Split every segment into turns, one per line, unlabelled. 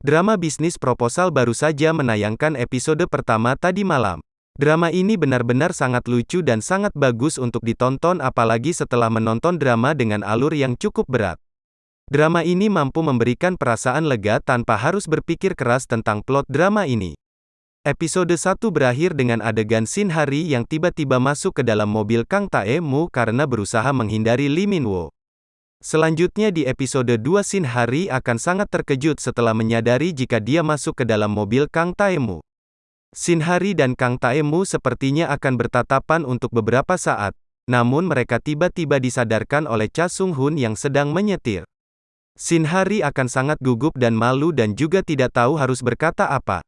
Drama bisnis proposal baru saja menayangkan episode pertama tadi malam. Drama ini benar-benar sangat lucu dan sangat bagus untuk ditonton apalagi setelah menonton drama dengan alur yang cukup berat. Drama ini mampu memberikan perasaan lega tanpa harus berpikir keras tentang plot drama ini. Episode 1 berakhir dengan adegan Shin Hari yang tiba-tiba masuk ke dalam mobil Kang Tae-mu karena berusaha menghindari Lee Min-wo. Selanjutnya di episode 2 Shin Hari akan sangat terkejut setelah menyadari jika dia masuk ke dalam mobil Kang Tae-mu. Shin Hari dan Kang Tae-mu sepertinya akan bertatapan untuk beberapa saat, namun mereka tiba-tiba disadarkan oleh Cha Sung-hun yang sedang menyetir. Shin Hari akan sangat gugup dan malu dan juga tidak tahu harus berkata apa.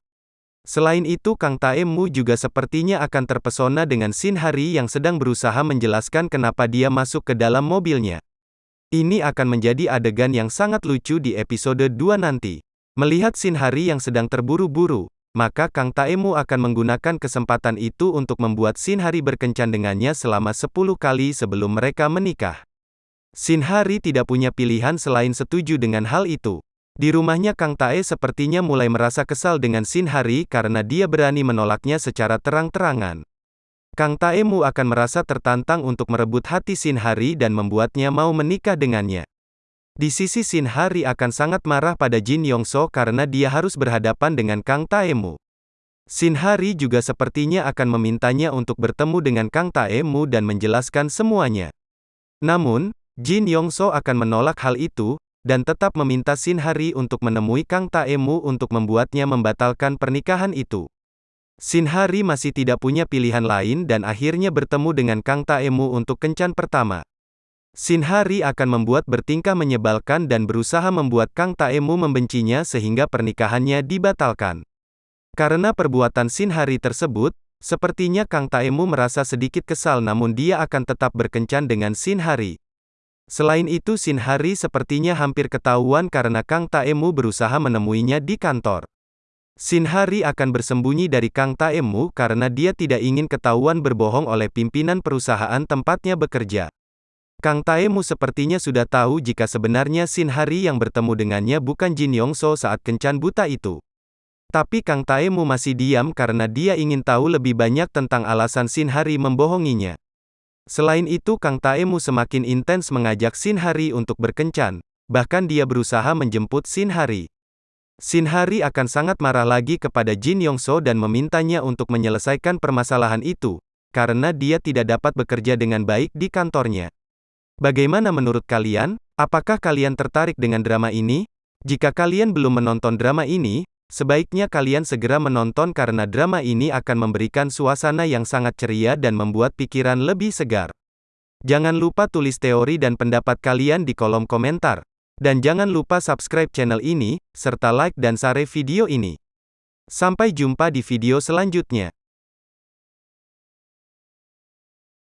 Selain itu Kang Taemu juga sepertinya akan terpesona dengan Shin Hari yang sedang berusaha menjelaskan kenapa dia masuk ke dalam mobilnya. Ini akan menjadi adegan yang sangat lucu di episode 2 nanti. Melihat Shin Hari yang sedang terburu-buru, maka Kang Taemu akan menggunakan kesempatan itu untuk membuat Shin Hari berkencan dengannya selama 10 kali sebelum mereka menikah. Shin Hari tidak punya pilihan selain setuju dengan hal itu. Di rumahnya Kang Tae sepertinya mulai merasa kesal dengan Shin Hari karena dia berani menolaknya secara terang-terangan. Kang Taemu akan merasa tertantang untuk merebut hati Shin Hari dan membuatnya mau menikah dengannya. Di sisi Shin Hari akan sangat marah pada Jin Yongso karena dia harus berhadapan dengan Kang Taemu. Shin Hari juga sepertinya akan memintanya untuk bertemu dengan Kang Taemu dan menjelaskan semuanya. Namun, Jin Yongso akan menolak hal itu, dan tetap meminta Shin Hari untuk menemui Kang Taemu untuk membuatnya membatalkan pernikahan itu. Shin Hari masih tidak punya pilihan lain dan akhirnya bertemu dengan Kang Taemu untuk kencan pertama. Shin Hari akan membuat bertingkah menyebalkan dan berusaha membuat Kang Taemu membencinya sehingga pernikahannya dibatalkan. Karena perbuatan Shin Hari tersebut, sepertinya Kang Taemu merasa sedikit kesal namun dia akan tetap berkencan dengan Shin Hari. Selain itu Shin Hari sepertinya hampir ketahuan karena Kang Taemu berusaha menemuinya di kantor. Shin Hari akan bersembunyi dari Kang Taemu karena dia tidak ingin ketahuan berbohong oleh pimpinan perusahaan tempatnya bekerja. Kang Taemu sepertinya sudah tahu jika sebenarnya Shin Hari yang bertemu dengannya bukan Jin Yongso saat kencan buta itu. Tapi Kang Taemu masih diam karena dia ingin tahu lebih banyak tentang alasan Shin Hari membohonginya. Selain itu Kang Taemu semakin intens mengajak Shin Hari untuk berkencan, bahkan dia berusaha menjemput Shin Hari. Shin Hari akan sangat marah lagi kepada Jin Yongso dan memintanya untuk menyelesaikan permasalahan itu, karena dia tidak dapat bekerja dengan baik di kantornya. Bagaimana menurut kalian? Apakah kalian tertarik dengan drama ini? Jika kalian belum menonton drama ini, Sebaiknya kalian segera menonton karena drama ini akan memberikan suasana yang sangat ceria dan membuat pikiran lebih segar. Jangan lupa tulis teori dan pendapat kalian di kolom komentar. Dan jangan lupa subscribe channel ini, serta like dan share video ini. Sampai jumpa di video selanjutnya.